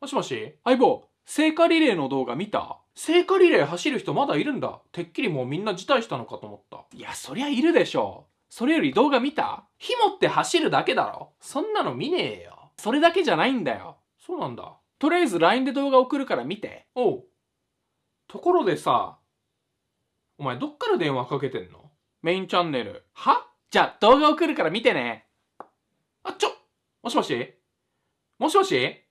もしもし？相棒、聖火リレーの動画見た？聖火リレー走る人まだいるんだ。てっきりもうみんな辞退したのかと思った。いや、そりゃいるでしょ。それより動画見た？ひもって走るだけだろ。そんなの見ねえよ。それだけじゃないんだよ。そうなんだ。とりあえず LINE で動画送るから見て。おう。ところでさ、お前どっから電話かけてんの？メインチャンネル。は？じゃあ動画送るから見てね。あ、ちょもしもし？もしもし？